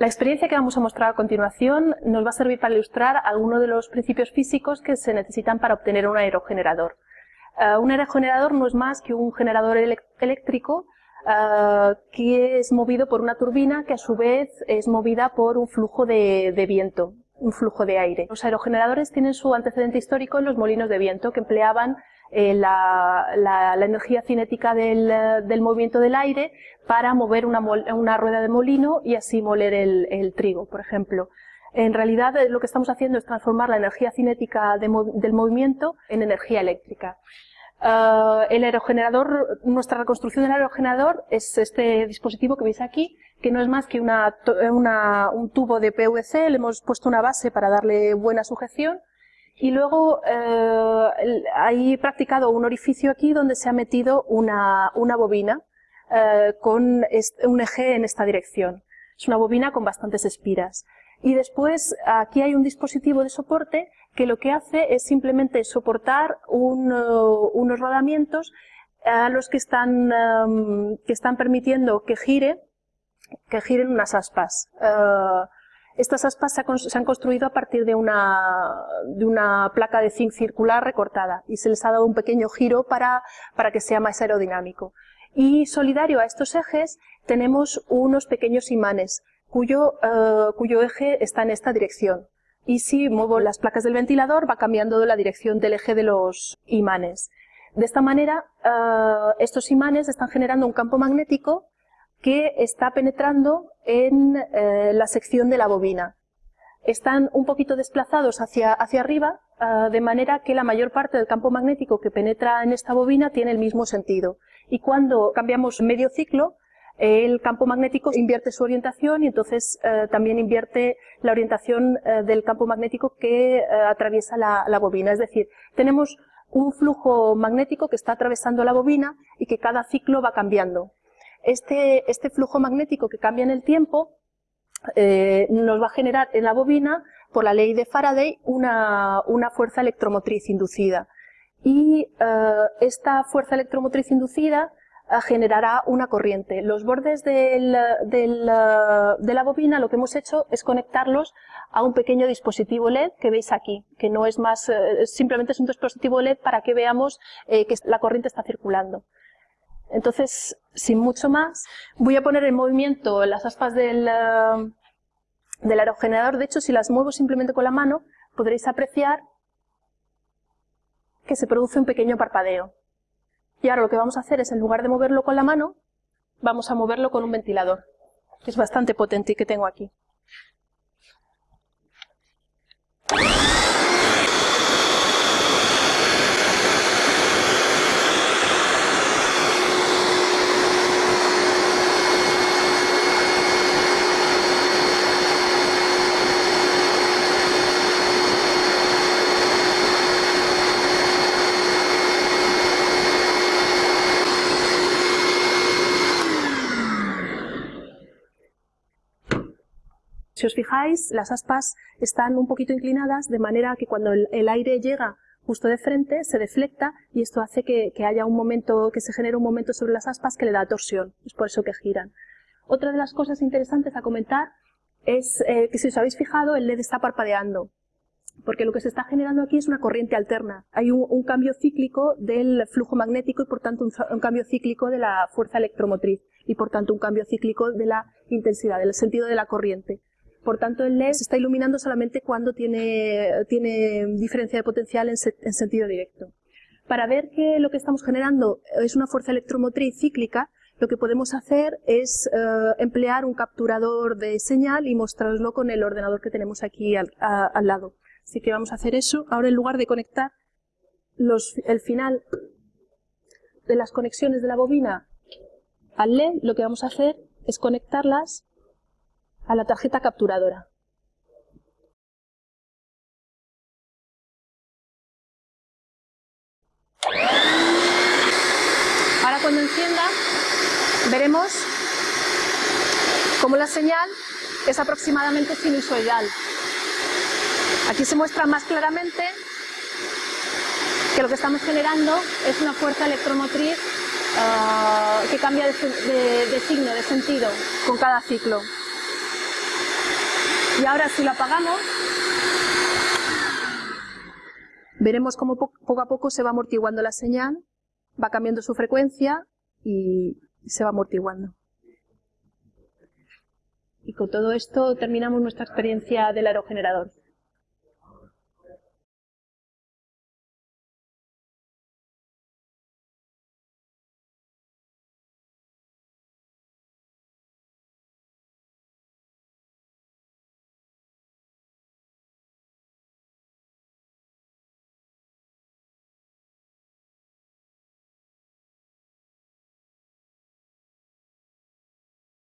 La experiencia que vamos a mostrar a continuación nos va a servir para ilustrar algunos de los principios físicos que se necesitan para obtener un aerogenerador. Eh, un aerogenerador no es más que un generador eléctrico eh, que es movido por una turbina que a su vez es movida por un flujo de, viento, un flujo de aire. Los aerogeneradores tienen su antecedente histórico en los molinos de viento que empleaban eh, la, energía cinética del, movimiento del aire para mover una, rueda de molino y así moler el, trigo, por ejemplo. En realidad lo que estamos haciendo es transformar la energía cinética del movimiento en energía eléctrica. El aerogenerador, nuestra reconstrucción del aerogenerador es este dispositivo que veis aquí, que no es más que una, un tubo de PVC, le hemos puesto una base para darle buena sujeción y luego uh, hay practicado un orificio aquí donde se ha metido una, una bobina uh, con un eje en esta dirección. Es una bobina con bastantes espiras. Y después aquí hay un dispositivo de soporte que lo que hace es simplemente soportar unos rodamientos a los que están, em, que están permitiendo que gire, que giren unas aspas. Eh, estas aspas se, han construido a partir de una, placa de zinc circular recortada y se les ha dado un pequeño giro para, que sea más aerodinámico. Y solidario a estos ejes tenemos unos pequeños imanes cuyo, eh, cuyo eje está en esta dirección. Y si muevo las placas del ventilador va cambiando la dirección del eje de los imanes. De esta manera, eh, estos imanes están generando un campo magnético que está penetrando en eh, la sección de la bobina. Están un poquito desplazados hacia, hacia arriba, de manera que la mayor parte del campo magnético que penetra en esta bobina tiene el mismo sentido. Y cuando cambiamos medio ciclo, el campo magnético invierte su orientación y entonces eh, también invierte la orientación eh, del campo magnético que atraviesa la, bobina. Es decir, tenemos un flujo magnético que está atravesando la bobina y que cada ciclo va cambiando. Este, este flujo magnético que cambia en el tiempo nos va a generar en la bobina, por la ley de Faraday, una, fuerza electromotriz inducida. Y esta fuerza electromotriz inducida generará una corriente. Los bordes de la bobina lo que hemos hecho es conectarlos a un pequeño dispositivo LED que veis aquí, que no es más, eh, simplemente es un dispositivo LED para que veamos eh, que la corriente está circulando. Entonces, sin mucho más, voy a poner en movimiento las aspas del, del aerogenerador. De hecho, si las muevo simplemente con la mano, podréis apreciar que se produce un pequeño parpadeo. Y ahora lo que vamos a hacer es, en lugar de moverlo con la mano, vamos a moverlo con un ventilador, que es bastante potente y que tengo aquí. Si os fijáis, las aspas están un poquito inclinadas de manera que cuando el, aire llega justo de frente se deflecta y esto hace que, haya un momento, que se genere un momento sobre las aspas que le da torsión, es por eso que giran. Otra de las cosas interesantes a comentar es eh, que si os habéis fijado el LED está parpadeando, porque lo que se está generando aquí es una corriente alterna. Hay un, cambio cíclico del flujo magnético y por tanto un, cambio cíclico de la fuerza electromotriz y por tanto un cambio cíclico de la intensidad, del sentido de la corriente. Por tanto, el LED se está iluminando solamente cuando tiene, tiene diferencia de potencial en, sentido directo. Para ver que lo que estamos generando es una fuerza electromotriz cíclica, lo que podemos hacer es eh, emplear un capturador de señal y mostrarlo con el ordenador que tenemos aquí al, lado. Así que vamos a hacer eso. Ahora en lugar de conectar el final de las conexiones de la bobina al LED, lo que vamos a hacer es conectarlas a la tarjeta capturadora. Ahora cuando encienda veremos cómo la señal es aproximadamente sinusoidal. Aquí se muestra más claramente que lo que estamos generando es una fuerza electromotriz ah, que cambia de signo, de sentido, con cada ciclo. Y ahora si lo apagamos, veremos cómo poco a poco se va amortiguando la señal, va cambiando su frecuencia y se va amortiguando. Y con todo esto terminamos nuestra experiencia del aerogenerador.